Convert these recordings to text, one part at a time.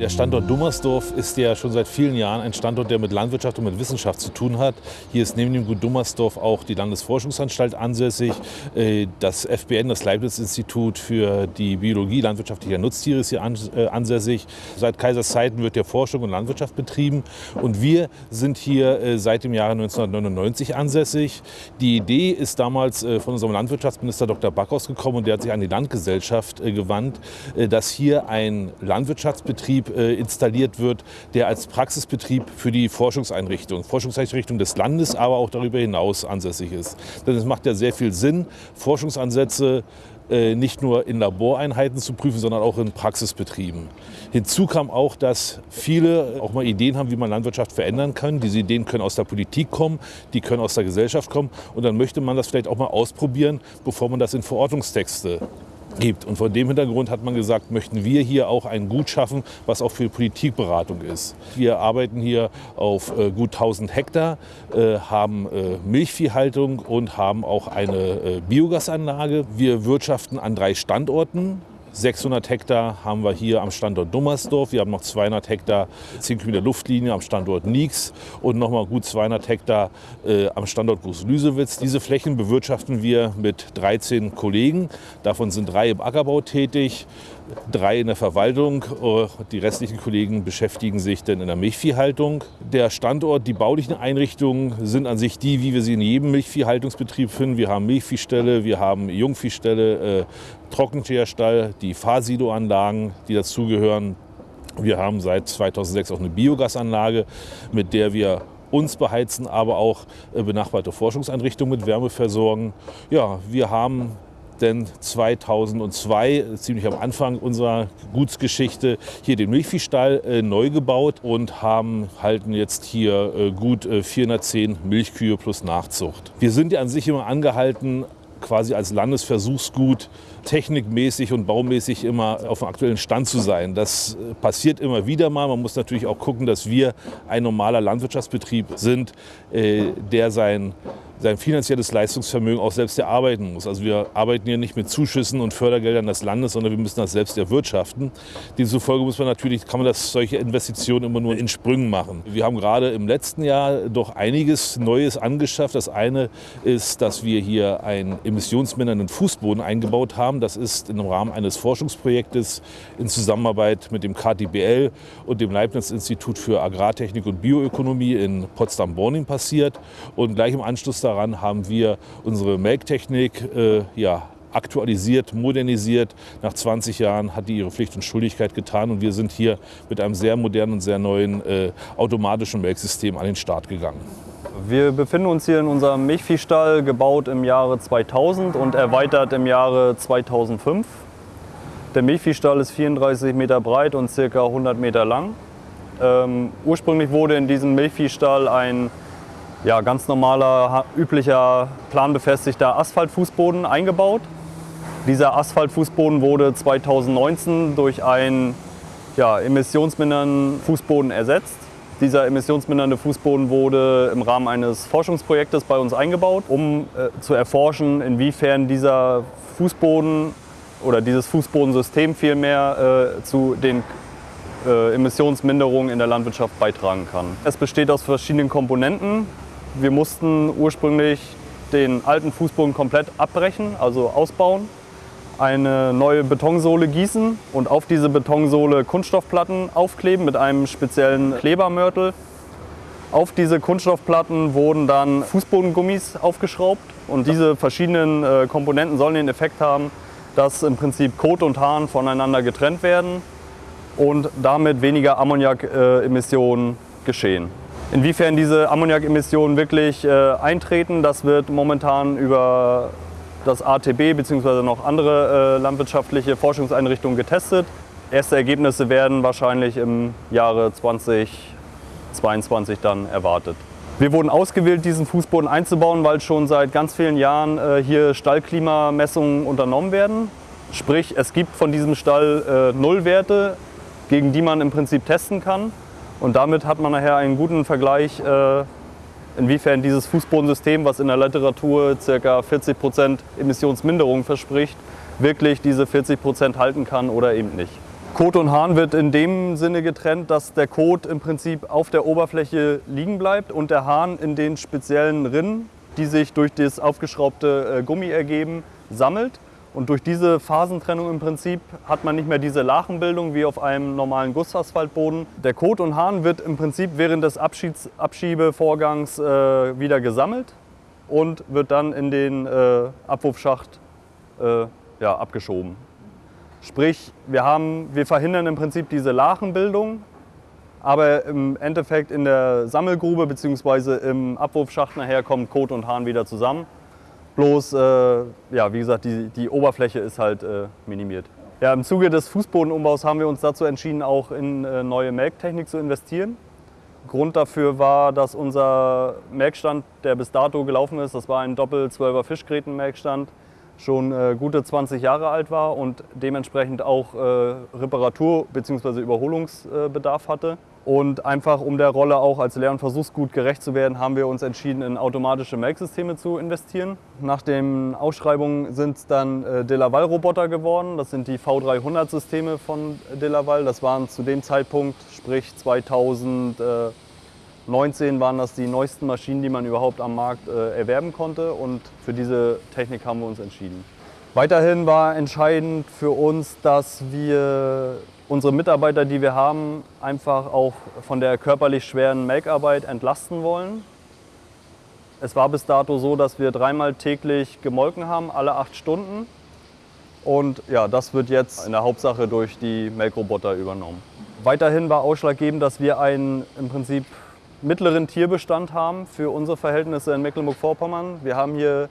Der Standort Dummersdorf ist ja schon seit vielen Jahren ein Standort, der mit Landwirtschaft und mit Wissenschaft zu tun hat. Hier ist neben dem Gut Dummersdorf auch die Landesforschungsanstalt ansässig. Äh, das FBN, das Leibniz-Institut für die Biologie landwirtschaftlicher Nutztiere ist hier äh, ansässig. Seit Kaisers Zeiten wird hier Forschung und Landwirtschaft betrieben. Und wir sind hier äh, seit dem Jahre 1999 ansässig. Die Idee ist damals von unserem Landwirtschaftsminister Dr. Backhaus gekommen und der hat sich an die Landgesellschaft gewandt, dass hier ein Landwirtschaftsbetrieb äh, installiert wird, der als Praxisbetrieb für die Forschungseinrichtung, Forschungseinrichtung des Landes, aber auch darüber hinaus ansässig ist. Denn es macht ja sehr viel Sinn, Forschungsansätze äh, nicht nur in Laboreinheiten zu prüfen, sondern auch in Praxisbetrieben. Hinzu kam auch, dass viele auch mal Ideen haben, wie man Landwirtschaft verändern kann. Diese Ideen können aus der Politik kommen, die können aus der Gesellschaft kommen. Und dann möchte man das vielleicht auch mal ausprobieren, bevor man das in Verordnungstexte gibt. Und vor dem Hintergrund hat man gesagt, möchten wir hier auch ein Gut schaffen, was auch für Politikberatung ist. Wir arbeiten hier auf äh, gut 1000 Hektar, äh, haben äh, Milchviehhaltung und haben auch eine Biogasanlage. Wir wirtschaften an drei Standorten. 600 Hektar haben wir hier am Standort Dummersdorf. Wir haben noch 200 Hektar 10 Kilometer Luftlinie am Standort Nieks und noch mal gut 200 Hektar äh, am Standort Groß-Lüsewitz. Diese Flächen bewirtschaften wir mit 13 Kollegen. Davon sind drei im Ackerbau tätig drei in der Verwaltung. Äh, die restlichen Kollegen beschäftigen sich dann in der Milchviehhaltung. Der Standort, die baulichen Einrichtungen sind an sich die, wie wir sie in jedem Milchviehhaltungsbetrieb finden. Wir haben Milchviehställe, wir haben Jungviehställe, äh, Trockenteerstall, die Fahrsiloanlagen, die dazugehören. Wir haben seit 2006 auch eine Biogasanlage, mit der wir uns beheizen, aber auch äh, benachbarte Forschungseinrichtungen mit Wärme versorgen. Ja, wir haben denn 2002, ziemlich am Anfang unserer Gutsgeschichte, hier den Milchviehstall äh, neu gebaut und haben, halten jetzt hier äh, gut äh, 410 Milchkühe plus Nachzucht. Wir sind ja an sich immer angehalten, quasi als Landesversuchsgut technikmäßig und baumäßig immer auf dem aktuellen Stand zu sein. Das äh, passiert immer wieder mal. Man muss natürlich auch gucken, dass wir ein normaler Landwirtschaftsbetrieb sind, äh, der sein sein finanzielles Leistungsvermögen auch selbst erarbeiten muss. Also wir arbeiten hier nicht mit Zuschüssen und Fördergeldern des Landes, sondern wir müssen das selbst erwirtschaften. Demzufolge muss man natürlich, kann man das solche Investitionen immer nur in Sprüngen machen. Wir haben gerade im letzten Jahr doch einiges Neues angeschafft. Das eine ist, dass wir hier einen emissionsmindernden Fußboden eingebaut haben. Das ist im Rahmen eines Forschungsprojektes in Zusammenarbeit mit dem KTBL und dem Leibniz-Institut für Agrartechnik und Bioökonomie in Potsdam-Borning passiert. Und gleich im Anschluss daran haben wir unsere Melktechnik äh, ja, aktualisiert, modernisiert. Nach 20 Jahren hat die ihre Pflicht und Schuldigkeit getan und wir sind hier mit einem sehr modernen und sehr neuen äh, automatischen Melksystem an den Start gegangen. Wir befinden uns hier in unserem Milchviehstall, gebaut im Jahre 2000 und erweitert im Jahre 2005. Der Milchviehstall ist 34 Meter breit und ca. 100 Meter lang. Ähm, ursprünglich wurde in diesem Milchviehstall ein ja, ganz normaler, üblicher, planbefestigter Asphaltfußboden eingebaut. Dieser Asphaltfußboden wurde 2019 durch einen ja, emissionsmindernden Fußboden ersetzt. Dieser emissionsmindernde Fußboden wurde im Rahmen eines Forschungsprojektes bei uns eingebaut, um äh, zu erforschen, inwiefern dieser Fußboden oder dieses Fußbodensystem vielmehr äh, zu den äh, Emissionsminderungen in der Landwirtschaft beitragen kann. Es besteht aus verschiedenen Komponenten. Wir mussten ursprünglich den alten Fußboden komplett abbrechen, also ausbauen, eine neue Betonsohle gießen und auf diese Betonsohle Kunststoffplatten aufkleben mit einem speziellen Klebermörtel. Auf diese Kunststoffplatten wurden dann Fußbodengummis aufgeschraubt und diese verschiedenen äh, Komponenten sollen den Effekt haben, dass im Prinzip Kot und Hahn voneinander getrennt werden und damit weniger Ammoniakemissionen geschehen. Inwiefern diese Ammoniakemissionen wirklich äh, eintreten, das wird momentan über das ATB bzw. noch andere äh, landwirtschaftliche Forschungseinrichtungen getestet. Erste Ergebnisse werden wahrscheinlich im Jahre 2022 dann erwartet. Wir wurden ausgewählt, diesen Fußboden einzubauen, weil schon seit ganz vielen Jahren äh, hier Stallklimamessungen unternommen werden. Sprich, es gibt von diesem Stall äh, Nullwerte, gegen die man im Prinzip testen kann. Und damit hat man nachher einen guten Vergleich, äh, inwiefern dieses Fußbodensystem, was in der Literatur ca. 40 Prozent Emissionsminderung verspricht, wirklich diese 40 Prozent halten kann oder eben nicht. Kot und Hahn wird in dem Sinne getrennt, dass der Kot im Prinzip auf der Oberfläche liegen bleibt und der Hahn in den speziellen Rinnen, die sich durch das aufgeschraubte äh, Gummi ergeben, sammelt. Und durch diese Phasentrennung im Prinzip hat man nicht mehr diese Lachenbildung wie auf einem normalen Gussasphaltboden. Der Kot und Hahn wird im Prinzip während des Abschieds Abschiebevorgangs äh, wieder gesammelt und wird dann in den äh, Abwurfschacht äh, ja, abgeschoben. Sprich, wir, haben, wir verhindern im Prinzip diese Lachenbildung, aber im Endeffekt in der Sammelgrube bzw. im Abwurfschacht nachher kommen Kot und Hahn wieder zusammen. Bloß, äh, ja, wie gesagt, die, die Oberfläche ist halt äh, minimiert. Ja, Im Zuge des Fußbodenumbaus haben wir uns dazu entschieden, auch in äh, neue Melktechnik zu investieren. Grund dafür war, dass unser Melkstand, der bis dato gelaufen ist, das war ein Doppel-12er Fischgräten-Melkstand, schon äh, gute 20 Jahre alt war und dementsprechend auch äh, Reparatur- bzw. Überholungsbedarf hatte. Und einfach um der Rolle auch als Lehr- und Versuchsgut gerecht zu werden, haben wir uns entschieden, in automatische Melksysteme zu investieren. Nach den Ausschreibungen sind es dann äh, Delaval-Roboter geworden. Das sind die V300-Systeme von Delaval. Das waren zu dem Zeitpunkt, sprich 2019, waren das die neuesten Maschinen, die man überhaupt am Markt äh, erwerben konnte. Und für diese Technik haben wir uns entschieden. Weiterhin war entscheidend für uns, dass wir unsere Mitarbeiter, die wir haben, einfach auch von der körperlich schweren Melkarbeit entlasten wollen. Es war bis dato so, dass wir dreimal täglich gemolken haben, alle acht Stunden. Und ja, das wird jetzt in der Hauptsache durch die Melkroboter übernommen. Weiterhin war ausschlaggebend, dass wir einen im Prinzip mittleren Tierbestand haben für unsere Verhältnisse in Mecklenburg-Vorpommern. Wir haben hier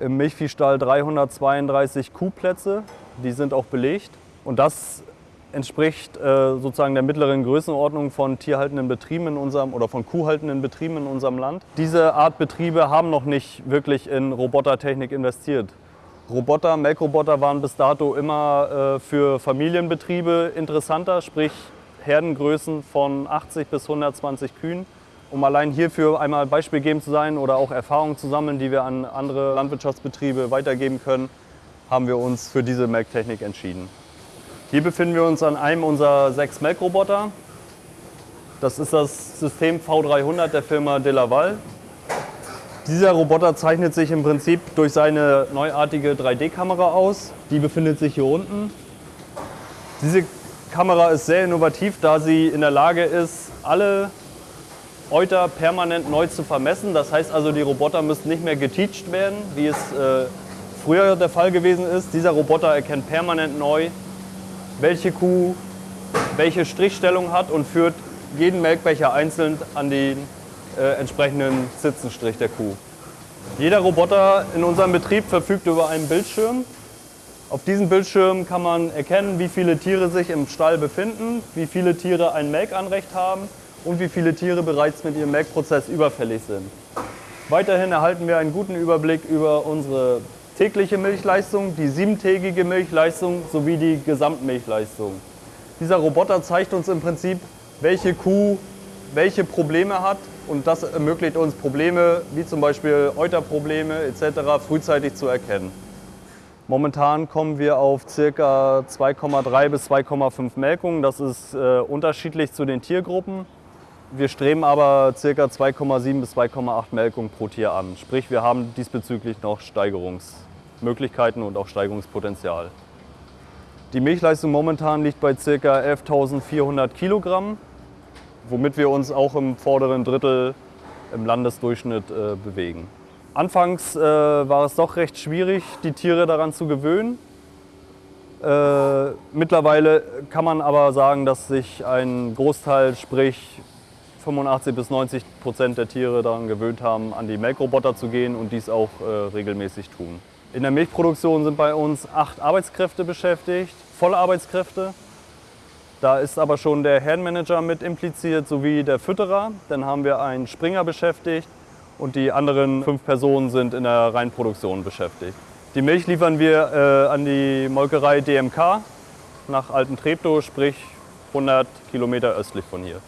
im Milchviehstall 332 Kuhplätze, die sind auch belegt. Und das entspricht äh, sozusagen der mittleren Größenordnung von tierhaltenden Betrieben in unserem oder von kuhhaltenden Betrieben in unserem Land. Diese Art Betriebe haben noch nicht wirklich in Robotertechnik investiert. Roboter, Melkroboter waren bis dato immer äh, für Familienbetriebe interessanter, sprich Herdengrößen von 80 bis 120 Kühen. Um allein hierfür einmal Beispiel geben zu sein oder auch Erfahrungen zu sammeln, die wir an andere Landwirtschaftsbetriebe weitergeben können, haben wir uns für diese Melktechnik entschieden. Hier befinden wir uns an einem unserer sechs Melkroboter. Das ist das System V300 der Firma Delaval. Dieser Roboter zeichnet sich im Prinzip durch seine neuartige 3D-Kamera aus. Die befindet sich hier unten. Diese Kamera ist sehr innovativ, da sie in der Lage ist, alle Euter permanent neu zu vermessen. Das heißt also, die Roboter müssen nicht mehr geteacht werden, wie es äh, früher der Fall gewesen ist. Dieser Roboter erkennt permanent neu, welche Kuh welche Strichstellung hat und führt jeden Melkbecher einzeln an den äh, entsprechenden Sitzenstrich der Kuh. Jeder Roboter in unserem Betrieb verfügt über einen Bildschirm. Auf diesem Bildschirm kann man erkennen, wie viele Tiere sich im Stall befinden, wie viele Tiere ein Melkanrecht haben und wie viele Tiere bereits mit ihrem Melkprozess überfällig sind. Weiterhin erhalten wir einen guten Überblick über unsere tägliche Milchleistung, die siebentägige Milchleistung sowie die Gesamtmilchleistung. Dieser Roboter zeigt uns im Prinzip, welche Kuh welche Probleme hat und das ermöglicht uns Probleme wie zum Beispiel Euterprobleme etc. frühzeitig zu erkennen. Momentan kommen wir auf ca. 2,3 bis 2,5 Melkungen. Das ist äh, unterschiedlich zu den Tiergruppen. Wir streben aber ca. 2,7 bis 2,8 Melkungen pro Tier an. Sprich, wir haben diesbezüglich noch Steigerungs Möglichkeiten und auch Steigungspotenzial. Die Milchleistung momentan liegt bei ca. 11.400 Kilogramm, womit wir uns auch im vorderen Drittel im Landesdurchschnitt äh, bewegen. Anfangs äh, war es doch recht schwierig, die Tiere daran zu gewöhnen. Äh, mittlerweile kann man aber sagen, dass sich ein Großteil, sprich 85 bis 90 Prozent der Tiere daran gewöhnt haben, an die Melkroboter zu gehen und dies auch äh, regelmäßig tun. In der Milchproduktion sind bei uns acht Arbeitskräfte beschäftigt, volle Arbeitskräfte. Da ist aber schon der Herdenmanager mit impliziert, sowie der Fütterer. Dann haben wir einen Springer beschäftigt und die anderen fünf Personen sind in der Reinproduktion beschäftigt. Die Milch liefern wir äh, an die Molkerei DMK nach Alten Treptow, sprich 100 Kilometer östlich von hier.